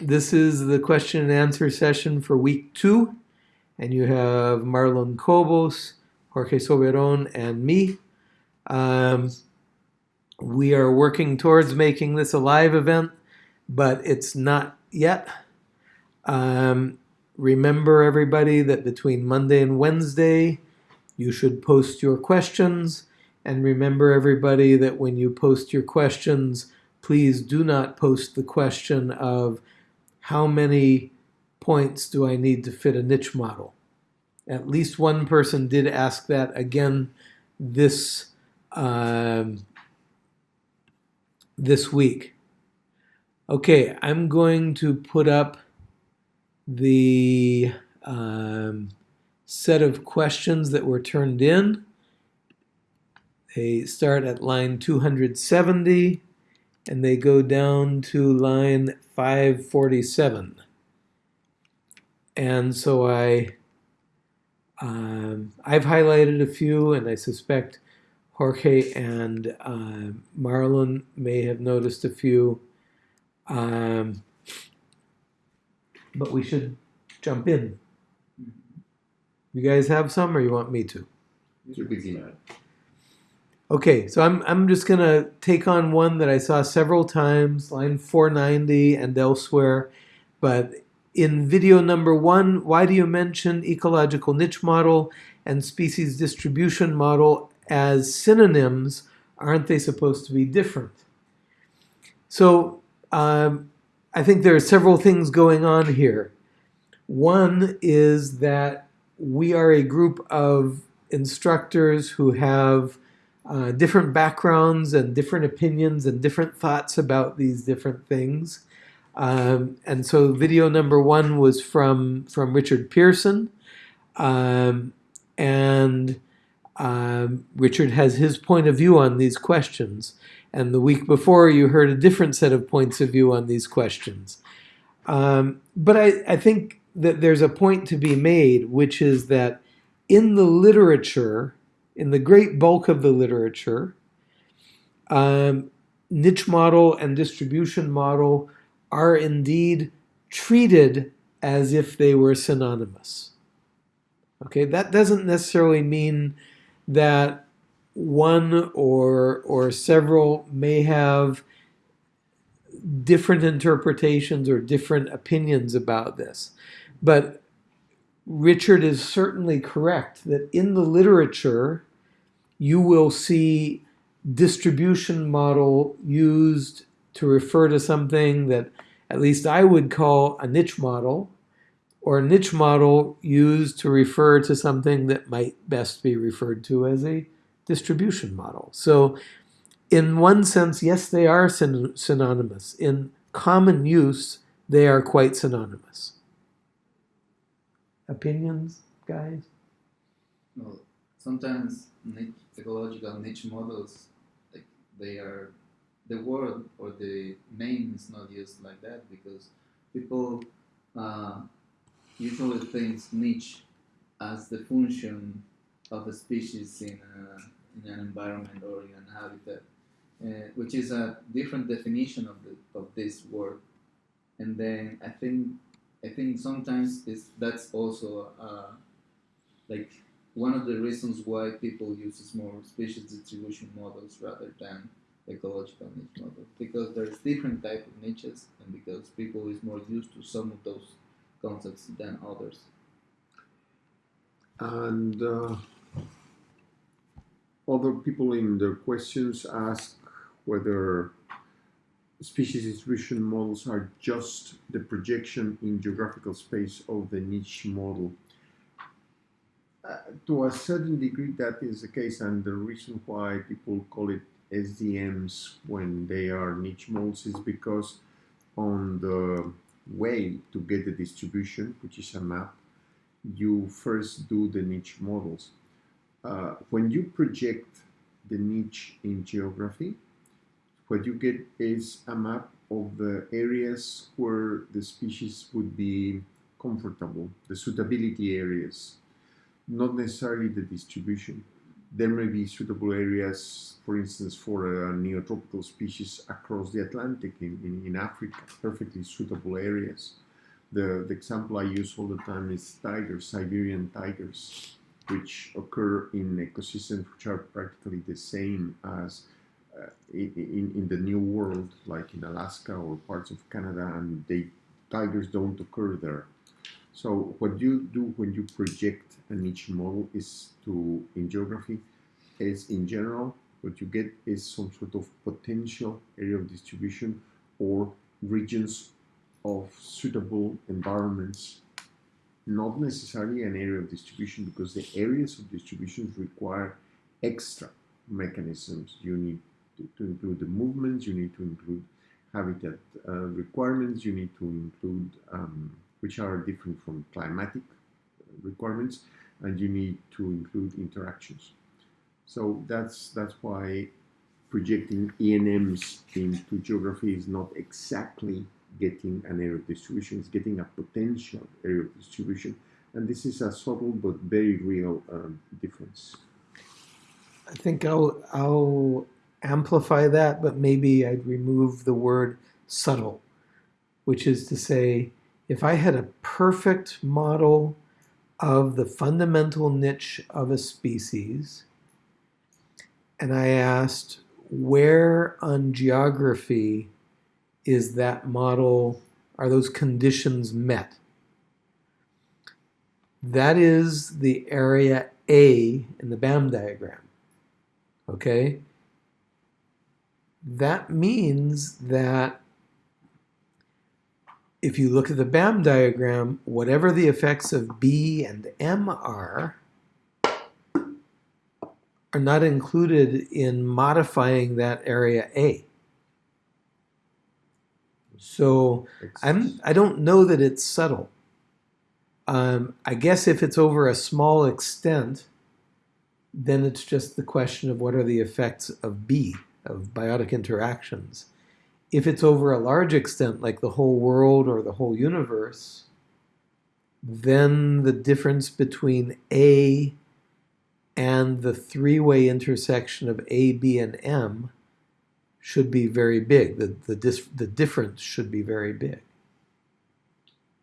this is the question and answer session for week two. And you have Marlon Cobos, Jorge Soberon, and me. Um, we are working towards making this a live event, but it's not yet. Um, remember, everybody, that between Monday and Wednesday, you should post your questions. And remember, everybody, that when you post your questions, please do not post the question of how many points do I need to fit a niche model. At least one person did ask that again this um, this week. Okay, I'm going to put up the um, set of questions that were turned in. They start at line 270 and they go down to line 547. And so I, um, I've highlighted a few and I suspect Jorge and uh, Marlon may have noticed a few. Um, but we should jump in. You guys have some, or you want me to? You begin. Okay, so I'm, I'm just going to take on one that I saw several times, line 490 and elsewhere. But in video number one, why do you mention ecological niche model and species distribution model as synonyms? Aren't they supposed to be different? So um, I think there are several things going on here. One is that we are a group of instructors who have uh, different backgrounds and different opinions and different thoughts about these different things. Um, and so video number one was from, from Richard Pearson. Um, and um, Richard has his point of view on these questions. And the week before, you heard a different set of points of view on these questions. Um, but I, I think that there's a point to be made, which is that in the literature, in the great bulk of the literature, um, niche model and distribution model are indeed treated as if they were synonymous. Okay, that doesn't necessarily mean that one or or several may have different interpretations or different opinions about this. But Richard is certainly correct that in the literature, you will see distribution model used to refer to something that at least I would call a niche model, or a niche model used to refer to something that might best be referred to as a distribution model. So in one sense, yes, they are syn synonymous. In common use, they are quite synonymous. Opinions, guys? Well, sometimes niche, ecological niche models, like they are, the word or the name is not used like that because people uh, usually think niche as the function of a species in, a, in an environment or in an habitat, uh, which is a different definition of, the, of this word. And then I think I think sometimes it's, that's also uh, like one of the reasons why people use more species distribution models rather than ecological niche models because there's different type of niches and because people is more used to some of those concepts than others. And uh, other people in their questions ask whether species distribution models are just the projection in geographical space of the niche model. Uh, to a certain degree that is the case and the reason why people call it SDMs when they are niche models is because on the way to get the distribution, which is a map, you first do the niche models. Uh, when you project the niche in geography, what you get is a map of the areas where the species would be comfortable, the suitability areas, not necessarily the distribution. there may be suitable areas, for instance, for a neotropical species across the Atlantic in, in, in Africa, perfectly suitable areas. The, the example I use all the time is tigers, Siberian tigers, which occur in ecosystems which are practically the same as uh, in, in the New World, like in Alaska or parts of Canada, and they tigers don't occur there. So what you do when you project a niche model is to, in geography, is in general, what you get is some sort of potential area of distribution or regions of suitable environments, not necessarily an area of distribution because the areas of distribution require extra mechanisms. You need to, to include the movements, you need to include habitat uh, requirements, you need to include um, which are different from climatic requirements, and you need to include interactions. So that's that's why projecting ENMs into geography is not exactly getting an area of distribution, it's getting a potential area of distribution. And this is a subtle but very real um, difference. I think I'll, I'll amplify that, but maybe I'd remove the word subtle, which is to say, if I had a perfect model of the fundamental niche of a species, and I asked where on geography is that model, are those conditions met? That is the area A in the BAM diagram, okay? That means that if you look at the BAM diagram, whatever the effects of B and M are, are not included in modifying that area A. So I'm I don't know that it's subtle. Um, I guess if it's over a small extent, then it's just the question of what are the effects of B, of biotic interactions if it's over a large extent, like the whole world or the whole universe, then the difference between A and the three-way intersection of A, B, and M should be very big. The, the, dis, the difference should be very big.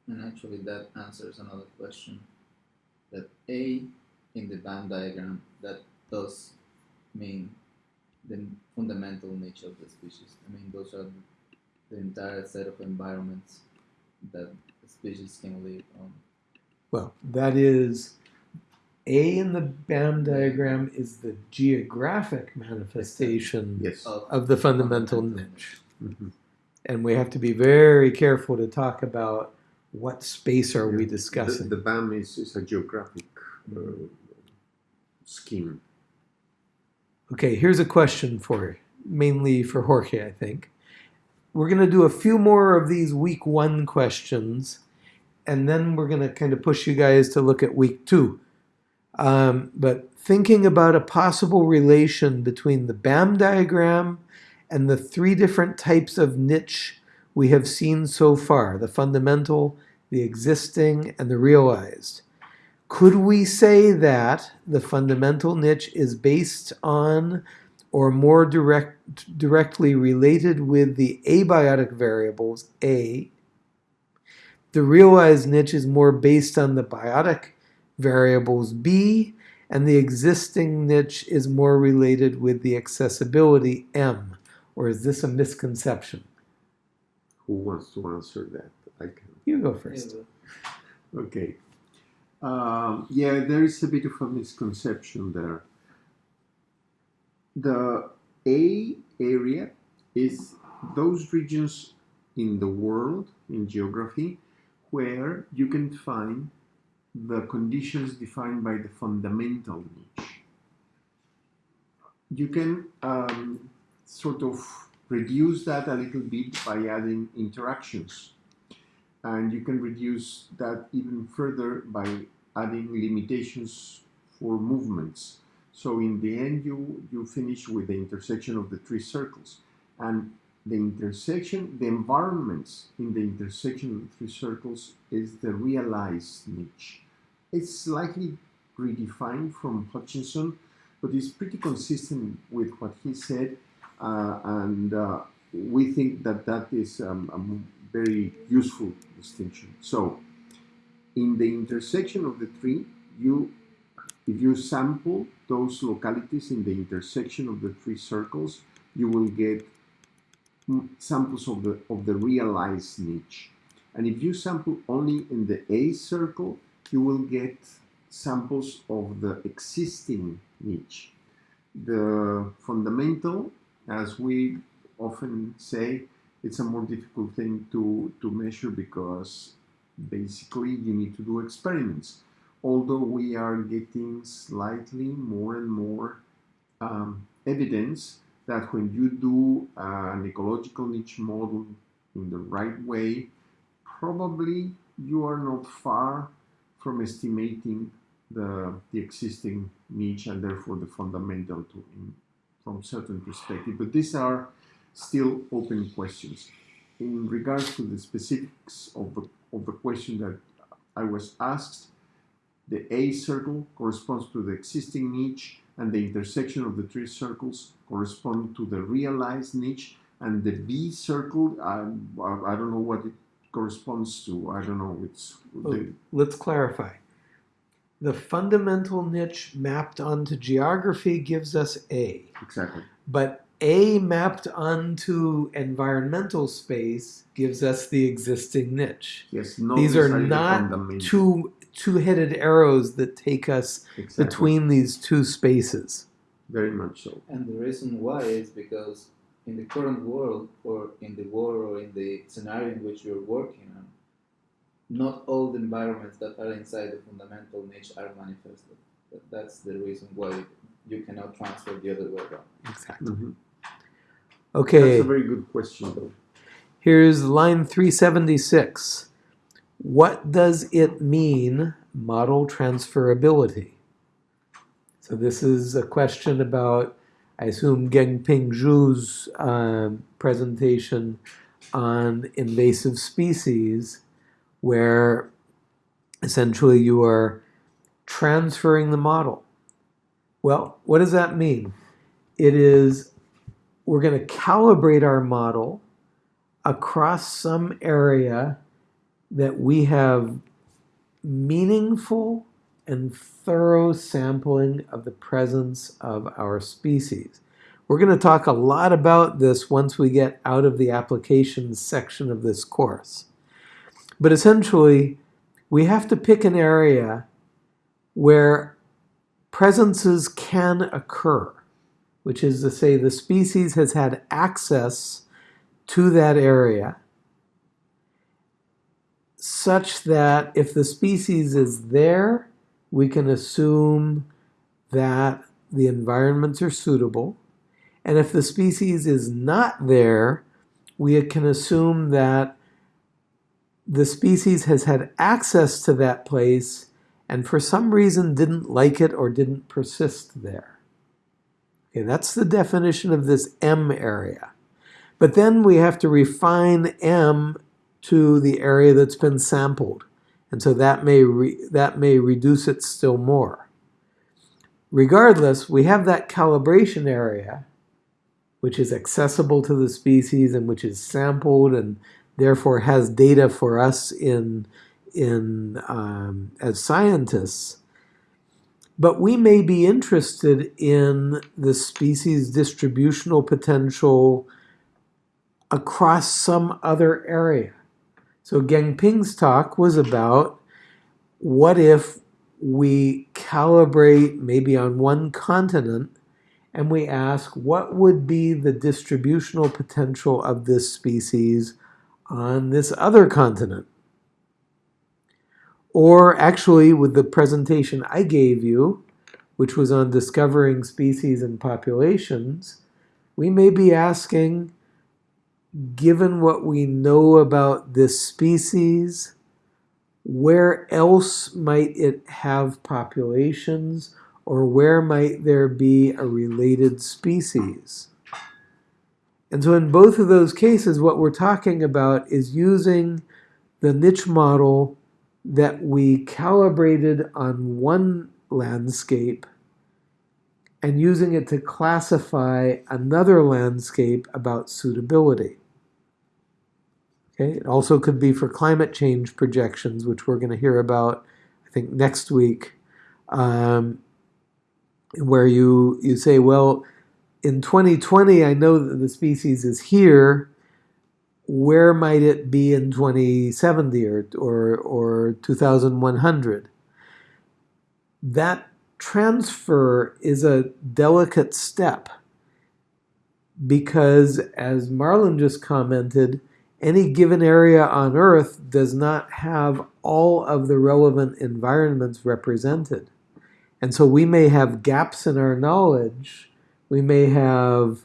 And actually that answers another question. That A in the BAM diagram, that does mean the fundamental nature of the species. I mean, those are the entire set of environments that species can live on. Well, that is A in the BAM diagram is the geographic manifestation Yes. Of, of the fundamental niche. Mhm. And we have to be very careful to talk about what space are we The, discussing. the BAM is, is a geographic uh, scheme. Okay, here's a question for mainly for Jorge, I think. We're going to do a few more of these week one questions, and then we're going to kind of push you guys to look at week two. Um, but thinking about a possible relation between the BAM diagram and the three different types of niche we have seen so far the fundamental, the existing, and the realized. Could we say that the fundamental niche is based on or more direct, directly related with the abiotic variables, A? The realized niche is more based on the biotic variables, B, and the existing niche is more related with the accessibility, M. Or is this a misconception? Who wants to answer that? I can. You go first. Okay. Um, yeah, there is a bit of a misconception there. The A area is those regions in the world, in geography, where you can find the conditions defined by the fundamental niche. You can um, sort of reduce that a little bit by adding interactions. And you can reduce that even further by adding limitations for movements. So in the end, you, you finish with the intersection of the three circles. And the intersection, the environments in the intersection of the three circles is the realized niche. It's slightly redefined from Hutchinson, but it's pretty consistent with what he said, uh, and uh, we think that that is um, very useful distinction. So, in the intersection of the tree, you if you sample those localities in the intersection of the three circles, you will get samples of the of the realized niche. And if you sample only in the A circle, you will get samples of the existing niche. The fundamental, as we often say, it's a more difficult thing to, to measure because basically you need to do experiments. Although we are getting slightly more and more um, evidence that when you do an ecological niche model in the right way, probably you are not far from estimating the, the existing niche and therefore the fundamental to in, from certain perspective. But these are still open questions. In regards to the specifics of the, of the question that I was asked, the A circle corresponds to the existing niche and the intersection of the three circles correspond to the realized niche and the B circle, um, I, I don't know what it corresponds to. I don't know. It's the, Let's clarify. The fundamental niche mapped onto geography gives us A, exactly. but A mapped onto environmental space gives us the existing niche. Yes, no, These are not two two-headed arrows that take us Exactly. between these two spaces. Very much so. And the reason why is because in the current world, or in the world, or in the scenario in which you're working on, not all the environments that are inside the fundamental niche are manifested. That- That's the reason why you cannot transfer the other way around. Exactly. Mhm. Okay. That's a very good question, though. Here's line 376. What does it mean, model transferability? So this is a question about, I assume, Gengping Zhu's um, presentation on invasive species, where essentially you are transferring the model. Well, what does that mean? It is, we're going to calibrate our model across some area that we have meaningful and thorough sampling of the presence of our species. We're going to talk a lot about this once we get out of the applications section of this course. But essentially, we have to pick an area where presences can occur, which is to say the species has had access to that area such that if the species is there, we can assume that the environments are suitable. And if the species is not there, we can assume that the species has had access to that place and for some reason didn't like it or didn't persist there. Okay, that's the definition of this M area. But then we have to refine M to the area that's been sampled. And so that may, that may reduce it still more. Regardless, we have that calibration area, which is accessible to the species and which is sampled and therefore has data for us in, in, um, as scientists. But we may be interested in the species distributional potential across some other area. So Gengping's talk was about what if we calibrate maybe on one continent and we ask what would be the distributional potential of this species on this other continent? Or actually, with the presentation I gave you, which was on discovering species and populations, we may be asking given what we know about this species, where else might it have populations or where might there be a related species? And so in both of those cases, what we're talking about is using the niche model that we calibrated on one landscape and using it to classify another landscape about suitability. Okay, it also could be for climate change projections, which we're going to hear about, I think, next week, um, where you, you say, well, in 2020, I know that the species is here. Where might it be in 2070 or, or, or 2100? That transfer is a delicate step because, as Marlon just commented, any given area on Earth does not have all of the relevant environments represented. And so we may have gaps in our knowledge. We may have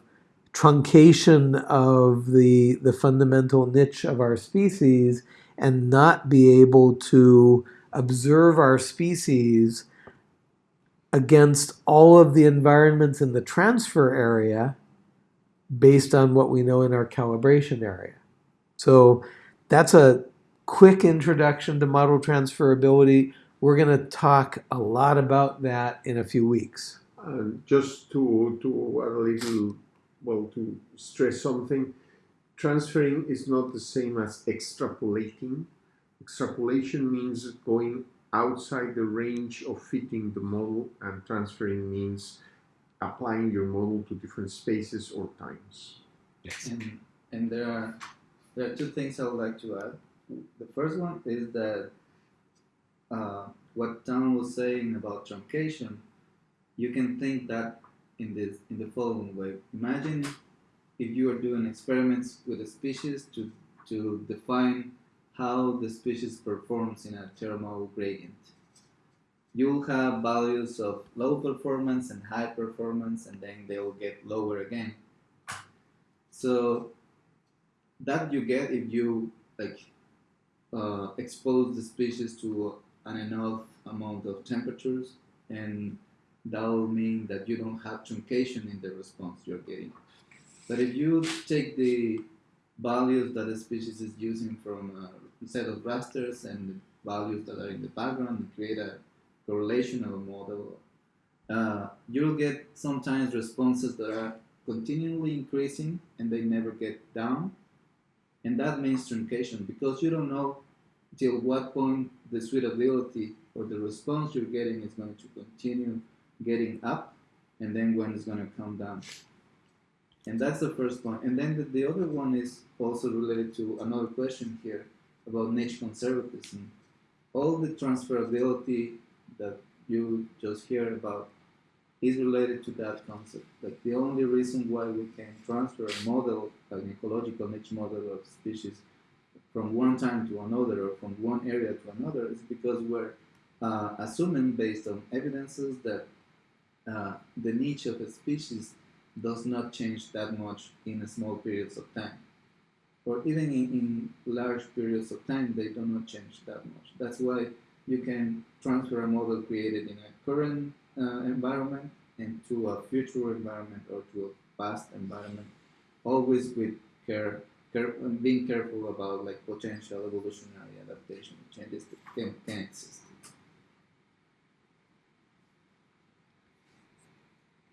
truncation of the, the fundamental niche of our species and not be able to observe our species against all of the environments in the transfer area based on what we know in our calibration area. So that's a quick introduction to model transferability. We're going to talk a lot about that in a few weeks. Uh, just to, to a little, well, to stress something, transferring is not the same as extrapolating. Extrapolation means going outside the range of fitting the model and transferring means applying your model to different spaces or times. Yes. And, and there are there are two things I would like to add. The first one is that uh, what Tom was saying about truncation, you can think that in this in the following way. Imagine if you are doing experiments with a species to to define how the species performs in a thermal gradient. You'll have values of low performance and high performance, and then they'll get lower again. So that you get if you like uh, expose the species to an enough amount of temperatures, and that will mean that you don't have truncation in the response you're getting. But if you take the values that the species is using from a set of rasters and the values that are in the background and create a correlational model, uh, you'll get sometimes responses that are continually increasing and they never get down. And that means truncation because you don't know till what point the suitability or the response you're getting is going to continue getting up and then when it's going to come down. And that's the first point. And then the, the other one is also related to another question here about niche conservatism. All the transferability that you just hear about is related to that concept. Like the only reason why we can transfer a model, an ecological niche model of species, from one time to another or from one area to another is because we're uh, assuming based on evidences that uh, the niche of a species does not change that much in small periods of time. Or even in, in large periods of time, they do not change that much. That's why you can transfer a model created in a current uh, environment into a future environment or to a past environment, always with care, care being careful about like potential evolutionary adaptation changes that can, can exist.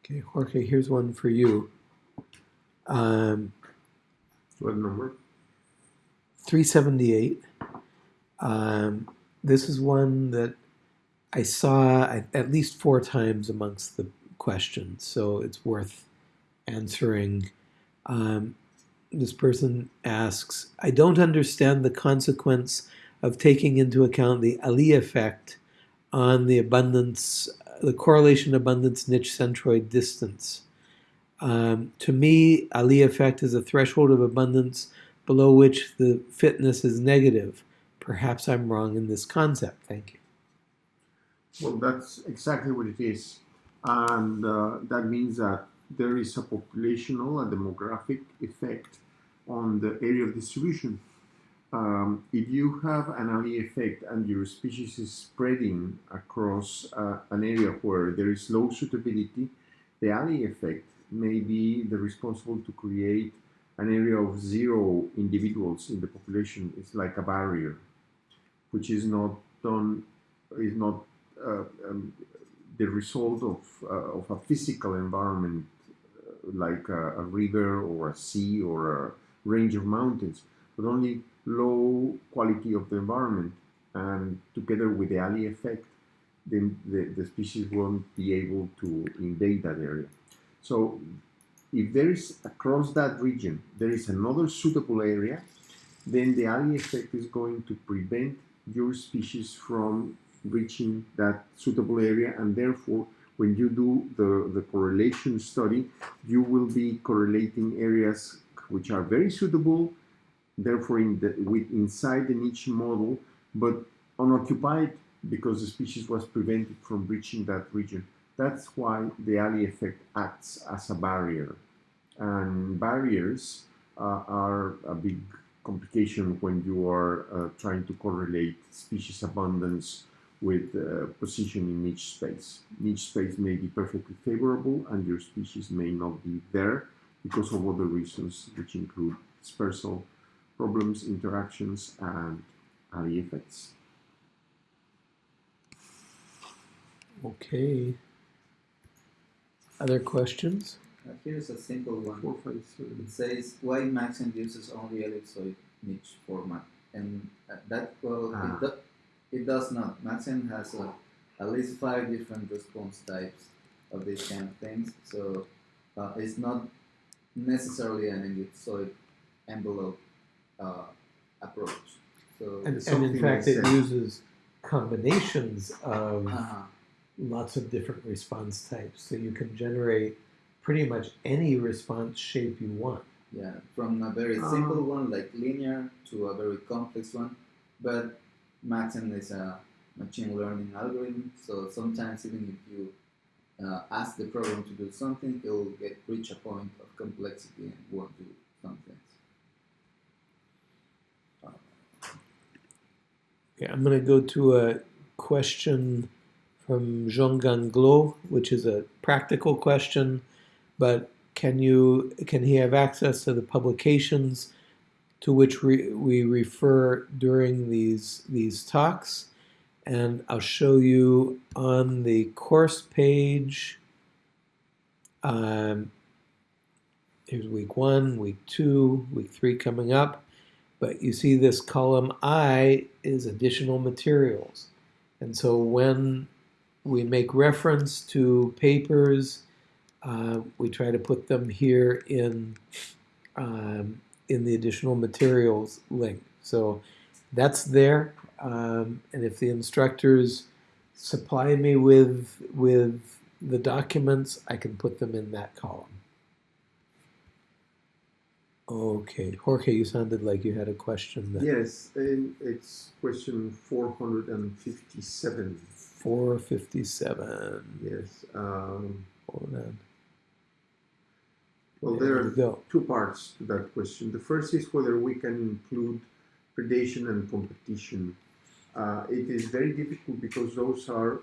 Okay, Jorge, here's one for you. Um, what number? 378. Um, this is one that I saw at least four times amongst the questions, so it's worth answering. Um, this person asks, I don't understand the consequence of taking into account the Allee effect on the abundance, the correlation abundance niche centroid distance. Um, to me, Allee effect is a threshold of abundance below which the fitness is negative. Perhaps I'm wrong in this concept. Thank you. Well, that's exactly what it is. And uh, that means that there is a populational and demographic effect on the area of distribution. Um, if you have an Allee effect and your species is spreading across uh, an area where there is low suitability, the Allee effect may be the responsible to create an area of zero individuals in the population. It's like a barrier, which is not done, is not uh, um, the result of, uh, of a physical environment uh, like a, a river or a sea or a range of mountains, but only low quality of the environment. And together with the Allee effect, then the, the species won't be able to invade that area. So if there is across that region, there is another suitable area, then the Allee effect is going to prevent your species from reaching that suitable area and therefore when you do the, the correlation study you will be correlating areas which are very suitable therefore in the, with inside the niche model but unoccupied because the species was prevented from reaching that region that's why the Allee effect acts as a barrier and barriers uh, are a big complication when you are uh, trying to correlate species abundance with uh, position in niche space. Niche space may be perfectly favorable and your species may not be there because of other reasons which include dispersal problems, interactions, and Allee effects. Okay. Other questions? Uh, here's a simple one. Four, five, seven. It says why Maxent uses only ellipsoid niche format, and uh, that well, Ah. it, do, it does not. Maxent has a, at least five different response types of these kind of things, so uh, it's not necessarily an ellipsoid envelope uh, approach. So And, and in fact, it uses combinations of uh, lots of different response types. So you can generate pretty much any response shape you want. yeah, from a very Ah. simple one like linear to a very complex one, but Maxent is a machine learning algorithm, so sometimes even if you uh, ask the program to do something, it will get reach a point of complexity and won't do some things. I'm going to go to a question from Jean Ganglo, which is a practical question, but can you can he have access to the publications to which we, we refer during these these talks? And I'll show you on the course page. Um, here's week one, week two, week three coming up. But you see this column I is additional materials. And so when we make reference to papers, uh, we try to put them here in, um, in the additional materials link. So that's there. Um, and if the instructors supply me with, with the documents, I can put them in that column. Okay, Jorge, you sounded like you had a question. That Yes, and it's question 457. 457. Yes. Um, Hold on. well, There there we are go. two parts to that question. The first is whether we can include predation and competition. Uh, it is very difficult because those are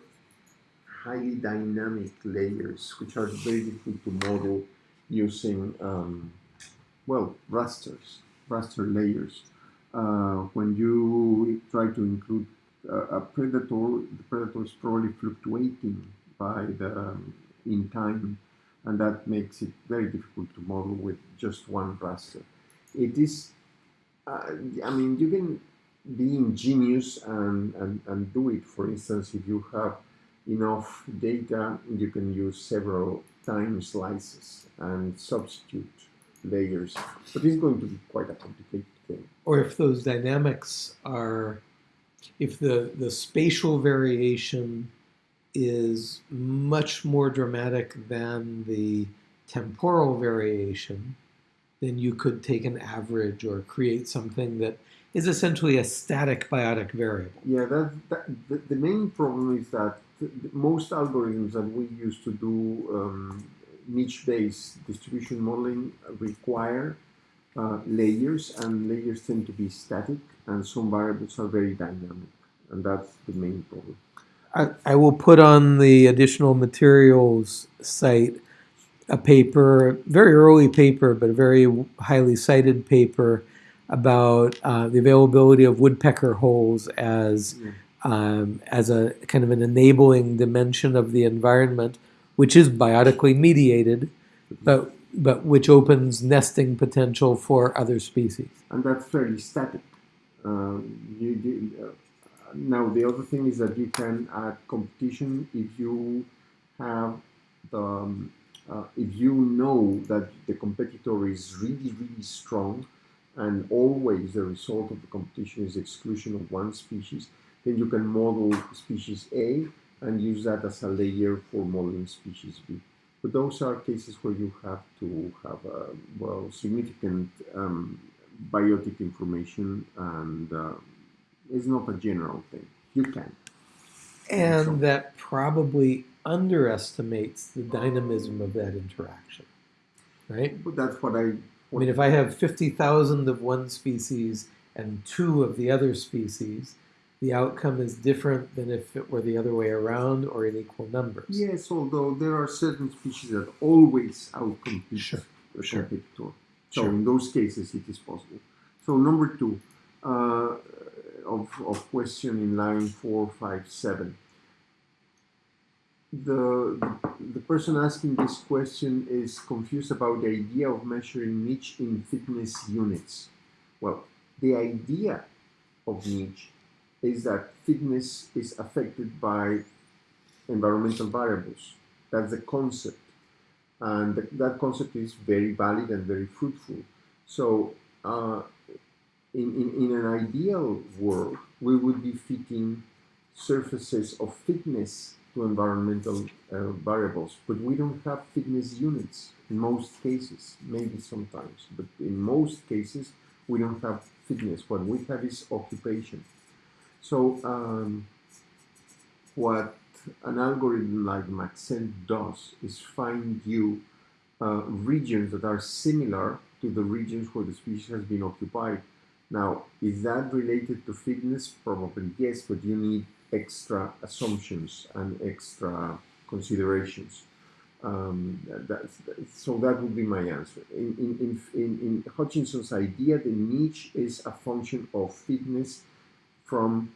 highly dynamic layers, which are very difficult to model using, um, well, rasters, raster layers. Uh, when you try to include uh, a predator, the predator is probably fluctuating by the um, in time and that makes it very difficult to model with just one raster. It is, uh, I mean, you can be ingenious and, and, and do it. For instance, if you have enough data, you can use several time slices and substitute layers, but it's going to be quite a complicated thing. Or if those dynamics are, if the, the spatial variation is much more dramatic than the temporal variation, then you could take an average or create something that is essentially a static biotic variable. Yeah, that, that the, the main problem is that th- th- most algorithms that we use to do um, niche-based distribution modeling require uh, layers, and layers tend to be static, and some variables are very dynamic, and that's the main problem. I, I will put on the additional materials site a paper, very early paper, but a very highly cited paper about uh, the availability of woodpecker holes as Yeah. um, as a kind of an enabling dimension of the environment, which is biotically mediated, but but which opens nesting potential for other species. and that's fairly static. Um, you, you, uh, now the other thing is that you can add competition if you have the um, uh, if you know that the competitor is really really strong and always the result of the competition is exclusion of one species, then you can model species A and use that as a layer for modeling species B. But those are cases where you have to have a well significant um, biotic information and uh, it's not a general thing. You can. And that probably underestimates the dynamism of that interaction, right? But that's what I. I mean, if I have 50,000 of one species and two of the other species, the outcome is different than if it were the other way around or in equal numbers. Yes, although there are certain species that always outcompete Sure, the sure. competitor. So Sure. in those cases, it is possible. So number two uh, of, of question in line four, five, seven. The, the person asking this question is confused about the idea of measuring niche in fitness units. Well, the idea of niche is that fitness is affected by environmental variables. That's the concept. And th- that concept is very valid and very fruitful. So, uh, in, in, in an ideal world, we would be fitting surfaces of fitness to environmental uh, variables, but we don't have fitness units in most cases, maybe sometimes, but in most cases, we don't have fitness. What we have is occupation. So, um, what an algorithm like Maxent does is find you uh, regions that are similar to the regions where the species has been occupied. Now, is that related to fitness? Probably yes, but you need extra assumptions and extra considerations. Um, that's, so that would be my answer. In, in, in, in Hutchinson's idea, the niche is a function of fitness from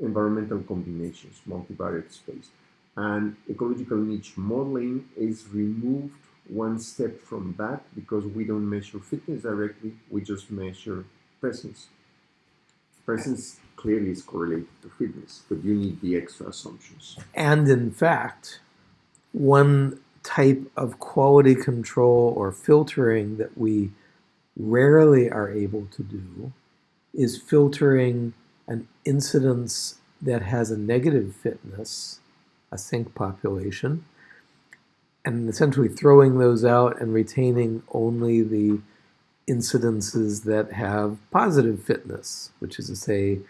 environmental combinations, multivariate space. And ecological niche modeling is removed one step from that because we don't measure fitness directly, we just measure presence. Presence clearly is correlated to fitness, but you need the extra assumptions. And in fact, one type of quality control or filtering that we rarely are able to do is filtering an incidence that has a negative fitness, a sink population, and essentially throwing those out and retaining only the incidences that have positive fitness, which is to say,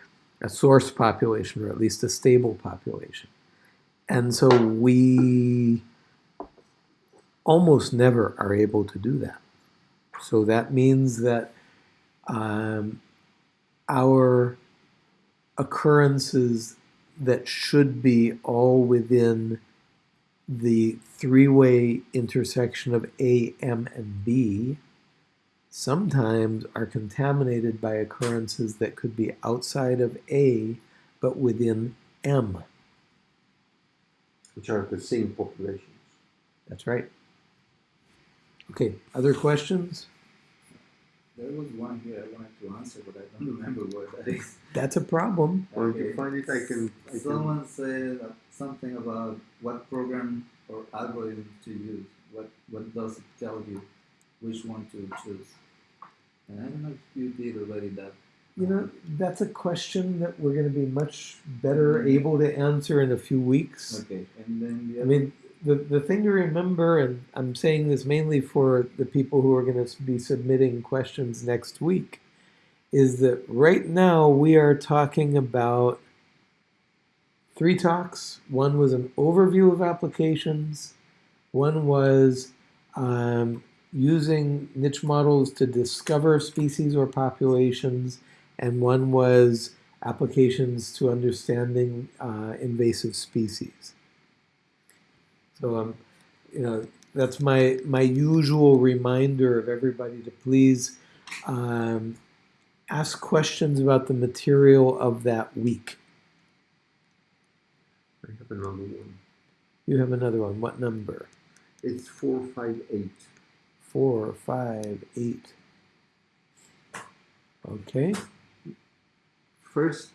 a source population or at least a stable population. And so we almost never are able to do that. So that means that um, our occurrences that should be all within the three-way intersection of A, M, and B sometimes are contaminated by occurrences that could be outside of A but within M. Which are the same populations. That's right. Okay, other questions? There was one here I wanted to answer, but I don't remember what that is. That's a problem. Or if you find it, I can. I can Someone said something about what program or algorithm to use. What what does it tell you? Which one to choose? And I don't know if you did already that. You know, that's a question that we're going to be much better mm-hmm. able to answer in a few weeks. Okay, and then the I mean, the, the thing to remember, and I'm saying this mainly for the people who are going to be submitting questions next week, is that right now we are talking about three talks. One was an overview of applications, one was um, using niche models to discover species or populations, and one was applications to understanding uh, invasive species. So um, you know, that's my my usual reminder of everybody to please um, ask questions about the material of that week. I have another one. You have another one. What number? It's 458. Four, five, eight. Okay. First,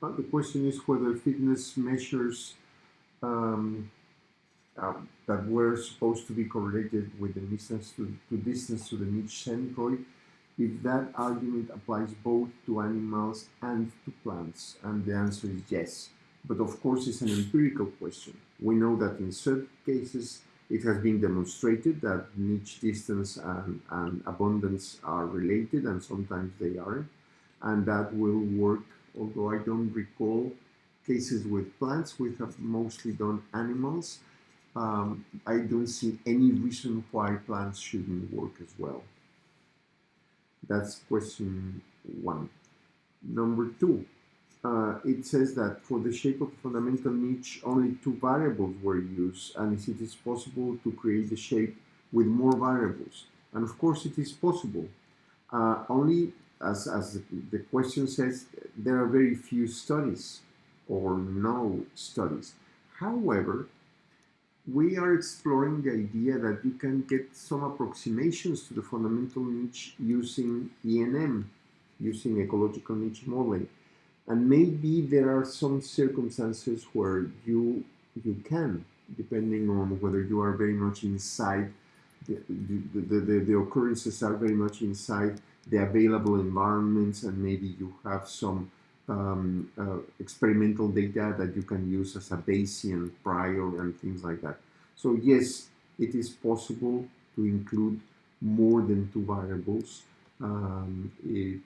uh, the question is whether fitness measures um, uh, that were supposed to be correlated with the distance to, to distance to the niche centroid, if that argument applies both to animals and to plants, and the answer is yes. But of course, it's an empirical question. We know that in certain cases, it has been demonstrated that niche distance and, and abundance are related, and sometimes they aren't, and that will work. Although I don't recall cases with plants, we have mostly done animals. Um, I don't see any reason why plants shouldn't work as well. That's question one. Number two, uh, it says that for the shape of fundamental niche, only two variables were used, and it is possible to create the shape with more variables. And of course, it is possible. Uh, only, as, as the question says, there are very few studies or no studies. However, we are exploring the idea that you can get some approximations to the fundamental niche using ENM, using ecological niche modeling. And maybe there are some circumstances where you you can, depending on whether you are very much inside, the, the, the, the, the occurrences are very much inside the available environments, and maybe you have some um, uh, experimental data that you can use as a Bayesian prior and things like that. So yes, it is possible to include more than two variables. Um, it,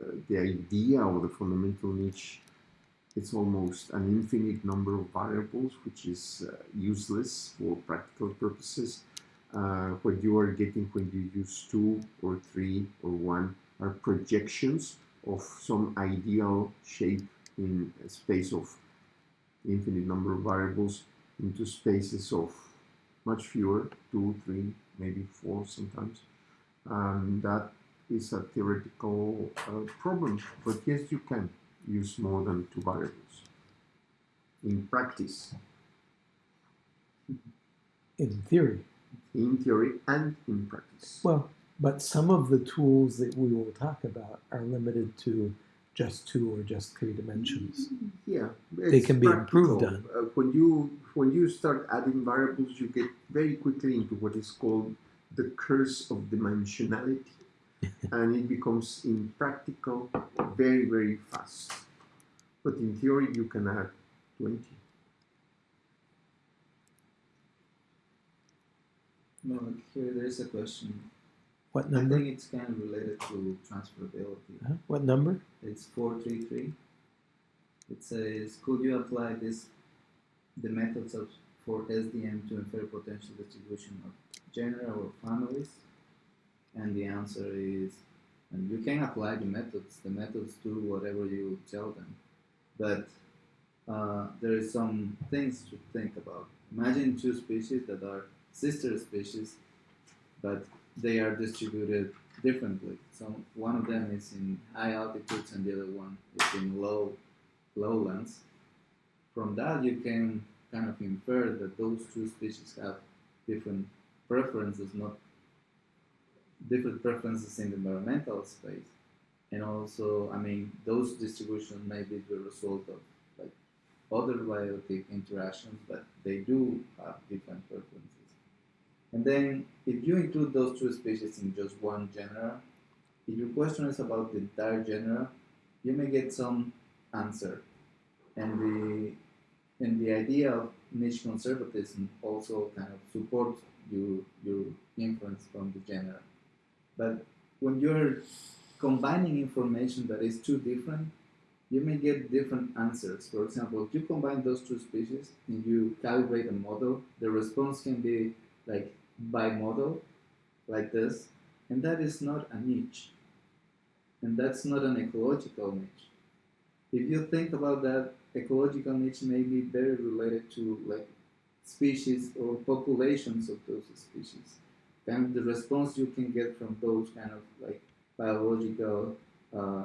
uh, the idea of the fundamental niche it's almost an infinite number of variables, which is uh, useless for practical purposes. Uh, what you are getting when you use two or three or one are projections of some ideal shape in a space of infinite number of variables into spaces of much fewer, two, three, maybe four sometimes. And that is a theoretical uh, problem, but yes, you can use more than two variables in practice, In theory. in theory and in practice. Well, but some of the tools that we will talk about are limited to just two or just three dimensions. Yeah, They can be improved practical. Uh, when you when you start adding variables, you get very quickly into what is called the curse of dimensionality, and it becomes impractical very very fast. But in theory, you can add twenty. No, here there is a question. What I number? think it's kind of related to transferability. Huh? What number? It's 433. It says, could you apply this, the methods of for SDM to infer potential distribution of genera or families? And the answer is, and you can apply the methods. The methods do whatever you tell them, but uh, there is some things to think about. Imagine two species that are sister species, but they are distributed differently. So one of them is in high altitudes and the other one is in low lowlands. From that, you can kind of infer that those two species have different preferences, not different preferences in the environmental space. And also, I mean, those distributions may be the result of like other biotic interactions, but they do have different preferences. And then, if you include those two species in just one genera, if your question is about the entire genera, you may get some answer. And the and the idea of niche conservatism also kind of supports your your inference from the genera. But when you're combining information that is too different, you may get different answers. For example, if you combine those two species and you calibrate a model, the response can be like bimodal, like this, and that is not a niche. And that's not an ecological niche. If you think about that, ecological niche may be very related to like species or populations of those species. Of the response you can get from those kind of like biological uh,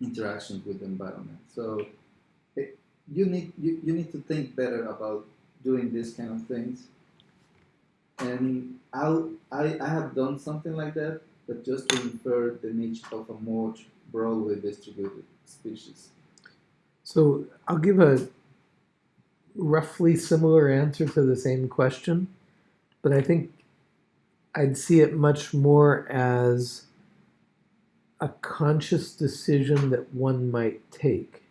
interactions with the environment. So it, you need you, you need to think better about doing these kind of things. And I'll, I I have done something like that, but just to infer the niche of a more broadly distributed species. So I'll give a roughly similar answer to the same question, but I think I'd see it much more as a conscious decision that one might take.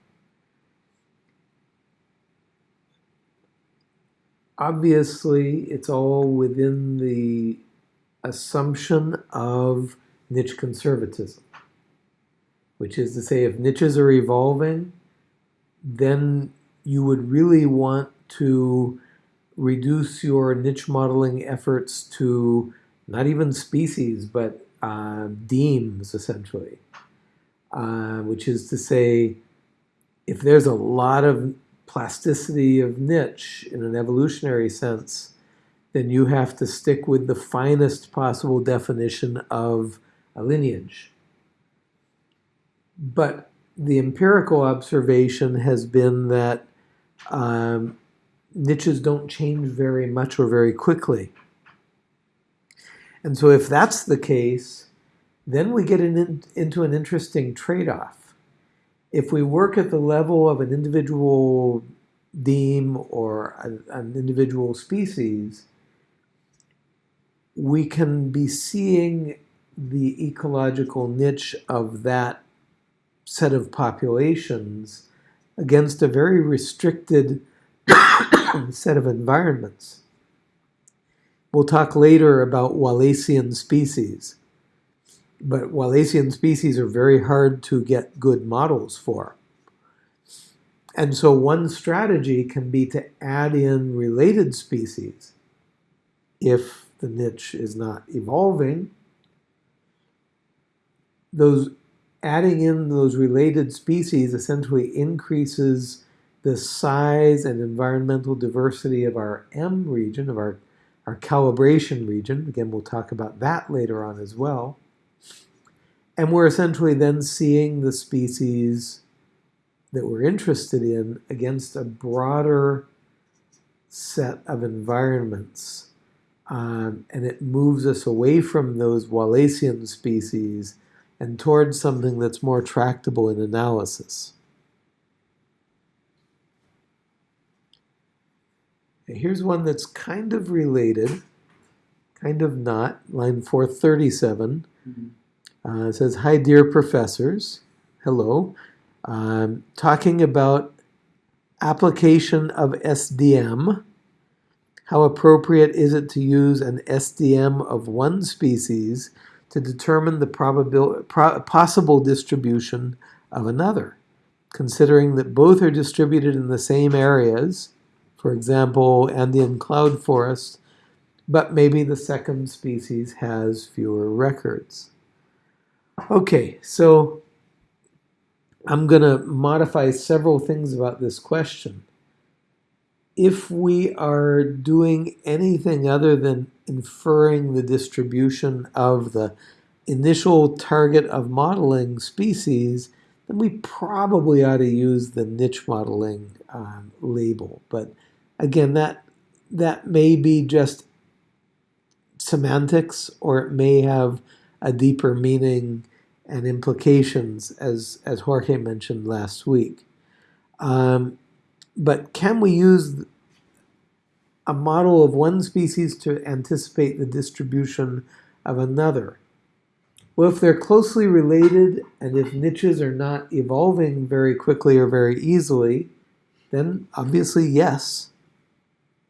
Obviously, it's all within the assumption of niche conservatism, which is to say, if niches are evolving, then you would really want to reduce your niche modeling efforts to not even species, but uh, demes, essentially. Uh, which is to say, if there's a lot of plasticity of niche in an evolutionary sense, then you have to stick with the finest possible definition of a lineage. But the empirical observation has been that um, niches don't change very much or very quickly. And so if that's the case, then we get in, into an interesting trade-off. If we work at the level of an individual deme or a, an individual species, we can be seeing the ecological niche of that set of populations against a very restricted set of environments. We'll talk later about Wallacean species, but Wallacean species are very hard to get good models for. And so one strategy can be to add in related species if the niche is not evolving. Those adding in those related species essentially increases the size and environmental diversity of our M region, of our, our calibration region. Again, we'll talk about that later on as well. And we're essentially then seeing the species that we're interested in against a broader set of environments. Um, and it moves us away from those Wallacean species and towards something that's more tractable in analysis. Here's one that's kind of related, kind of not, line 437. Mm -hmm. Uh, it says, Hi, dear professors. Hello. Um, talking about application of SDM. How appropriate is it to use an SDM of one species to determine the pro possible distribution of another, considering that both are distributed in the same areas, for example, Andean cloud forest, but maybe the second species has fewer records. Okay, so I'm going to modify several things about this question. If we are doing anything other than inferring the distribution of the initial target of modeling species, then we probably ought to use the niche modeling um, label. But again, that that may be just semantics, or it may have a deeper meaning and implications, as as Jorge mentioned last week. Um, but can we use a model of one species to anticipate the distribution of another? Well, if they're closely related and if niches are not evolving very quickly or very easily, then obviously yes.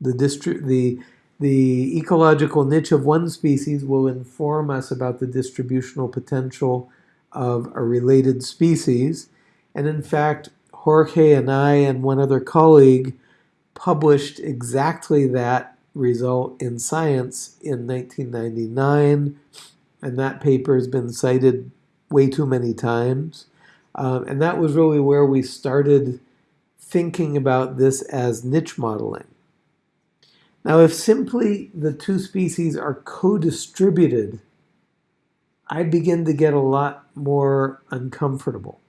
The, the, the ecological niche of one species will inform us about the distributional potential of a related species. And in fact, Jorge and I and one other colleague published exactly that result in Science in 1999, and that paper has been cited way too many times. Um, and that was really where we started thinking about this as niche modeling. Now, if simply the two species are co-distributed, I begin to get a lot more uncomfortable.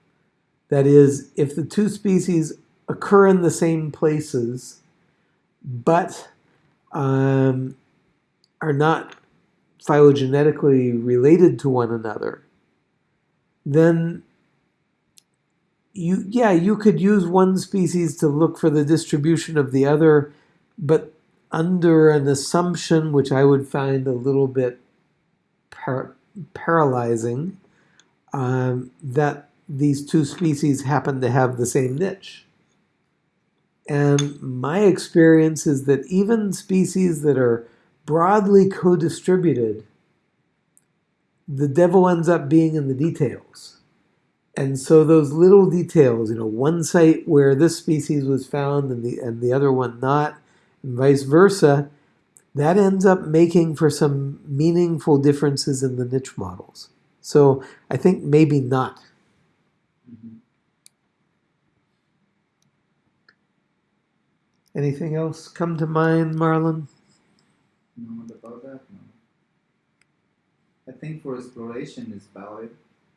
That is, if the two species occur in the same places, but um, are not phylogenetically related to one another, then you yeah you could use one species to look for the distribution of the other, but under an assumption which I would find a little bit par- paralyzing um, that these two species happen to have the same niche. And my experience is that even species that are broadly co distributed, the devil ends up being in the details. And so those little details, you know, one site where this species was found and the, and the other one not, vice versa, that ends up making for some meaningful differences in the niche models. So I think maybe not. Anything else come to mind, Marlon? No, what about that? No. I think for exploration is valid,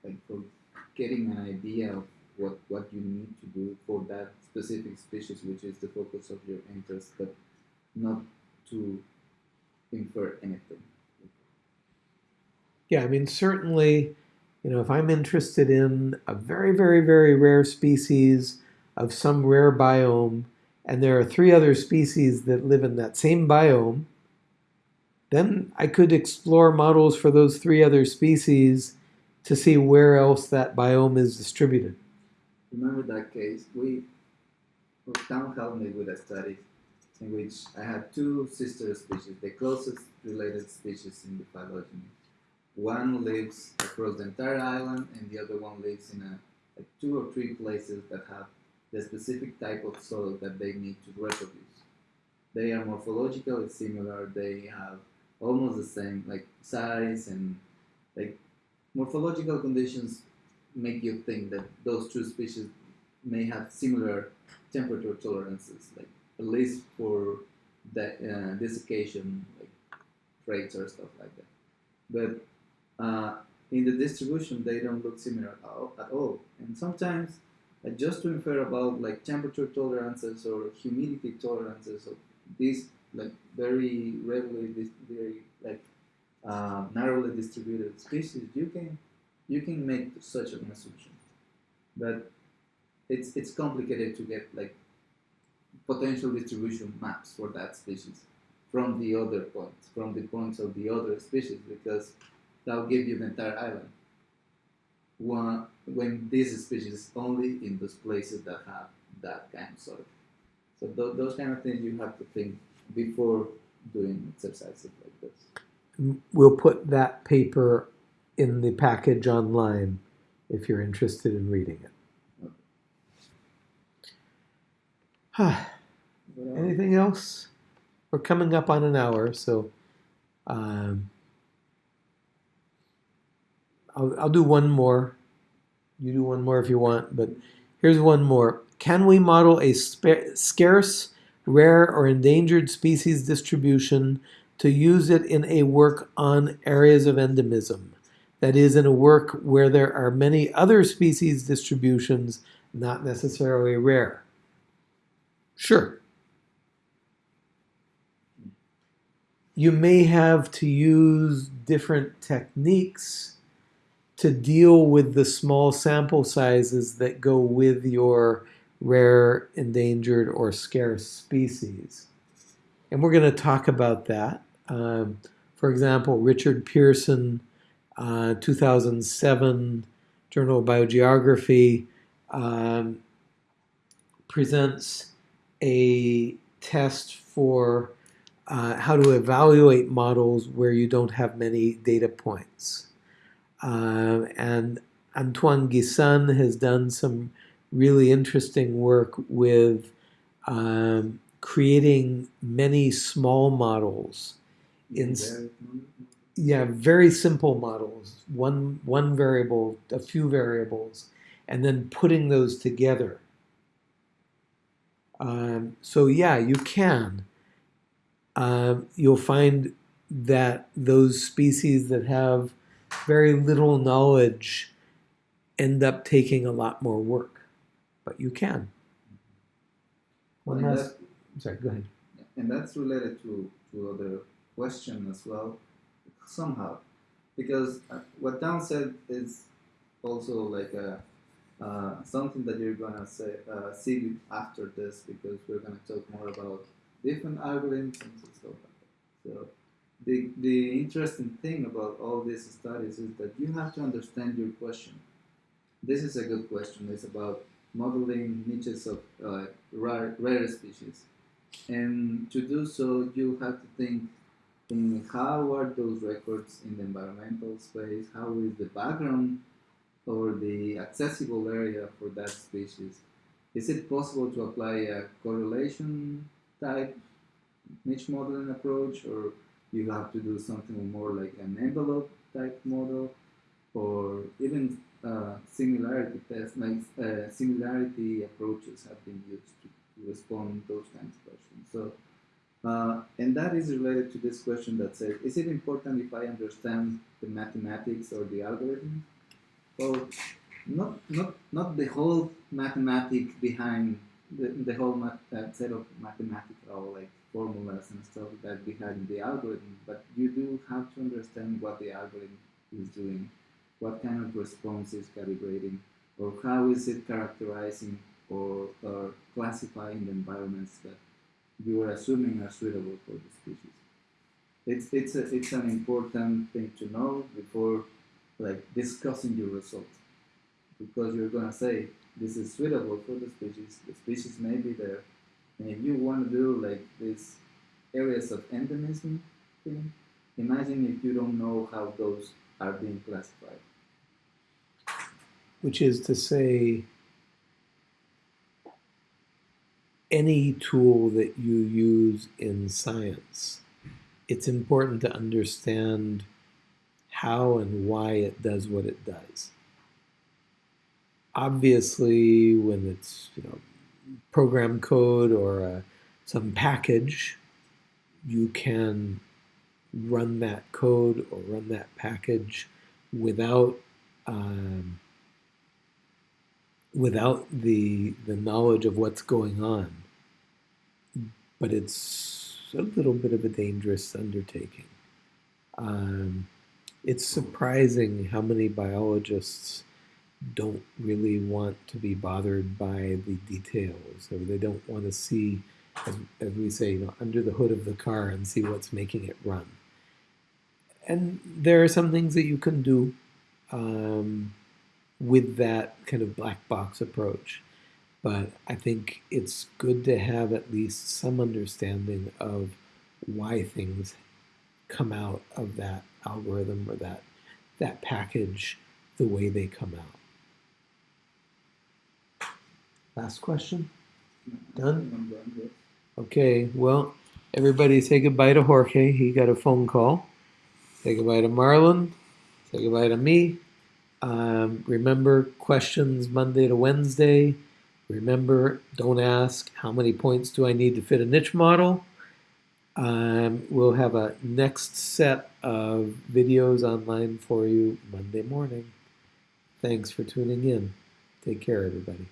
like for getting an idea of what what you need to do for that specific species, which is the focus of your interest, but not to infer anything. Yeah, I mean, certainly, you know, if I'm interested in a very, very, very rare species of some rare biome, and there are three other species that live in that same biome, then I could explore models for those three other species to see where else that biome is distributed. Remember that case? We, Tom helped me with a study in which I had two sister species, the closest related species in the phylogeny. One lives across the entire island, and the other one lives in a like two or three places that have the specific type of soil that they need to reproduce. They are morphologically similar. They have almost the same like size and like morphological conditions make you think that those two species may have similar temperature tolerances, like at least for the uh, desiccation, like traits or stuff like that. But uh, in the distribution, they don't look similar at all. And sometimes, like just to infer about like temperature tolerances or humidity tolerances of these like very dis- very like uh, narrowly distributed species, you can you can make such an assumption, but it's it's complicated to get like potential distribution maps for that species from the other points, from the points of the other species, because that'll give you the entire island. One, when this species is only in those places that have that kind of soil. So th- those kind of things you have to think before doing exercises like this. We'll put that paper in the package online if you're interested in reading it. What else? Anything else? We're coming up on an hour, so um, I'll, I'll do one more. You do one more if you want, but here's one more. Can we model a scarce, rare, or endangered species distribution to use it in a work on areas of endemism? That is, in a work where there are many other species distributions, not necessarily rare. Sure. You may have to use different techniques to deal with the small sample sizes that go with your rare, endangered, or scarce species. And we're going to talk about that. Um, for example, Richard Pearson, uh, 2007 Journal of Biogeography, um, presents a test for uh, how to evaluate models where you don't have many data points. Um, and Antoine Guisan has done some really interesting work with um, creating many small models in yeah very simple models one one variable a few variables and then putting those together um, so yeah you can um, you'll find that those species that have very little knowledge end up taking a lot more work but you can One last. Sorry, go ahead. and that's related to, to other question as well somehow because uh, what Dan said is also like a, uh, something that you're gonna uh, see after this because we're gonna talk more about different algorithms and stuff like that. So the the interesting thing about all these studies is that you have to understand your question. This is a good question. It's about modeling niches of uh, rare, rare species. And to do so, you have to think in how are those records in the environmental space, how is the background or the accessible area for that species. Is it possible to apply a correlation type niche modeling approach, or you have to do something more like an envelope type model, or even uh, similarity tests, like uh, similarity approaches have been used to, to respond those kinds of questions. So, uh, and that is related to this question that says, is it important if I understand the mathematics or the algorithm? Well, not not not the whole mathematics behind the, the whole math, uh, set of mathematical like formulas and stuff that behind the algorithm, but you do have to understand what the algorithm is doing, what kind of response is calibrating, or how is it characterizing or, or classifying the environments that you are assuming are suitable for the species. It's it's a, it's an important thing to know before like discussing your results because you're gonna say this is suitable for the species. The species may be there, and if you want to do like these areas of endemism thing, imagine if you don't know how those are being classified. Which is to say, any tool that you use in science, it's important to understand how and why it does what it does. Obviously, when it's you know program code or uh, some package, you can run that code or run that package without um, without the the knowledge of what's going on. But it's a little bit of a dangerous undertaking. Um, it's surprising how many biologists don't really want to be bothered by the details, or they don't want to see, as, as we say, you know, under the hood of the car and see what's making it run. And there are some things that you can do um, with that kind of black box approach. But I think it's good to have at least some understanding of why things come out of that algorithm or that that package the way they come out. Last question. Done? Okay, well, everybody say goodbye to Jorge. He got a phone call. Say goodbye to Marlon. Say goodbye to me. Um, remember questions Monday to Wednesday. Remember, don't ask how many points do I need to fit a niche model. Um, we'll have a next set of videos online for you Monday morning. Thanks for tuning in. Take care, everybody.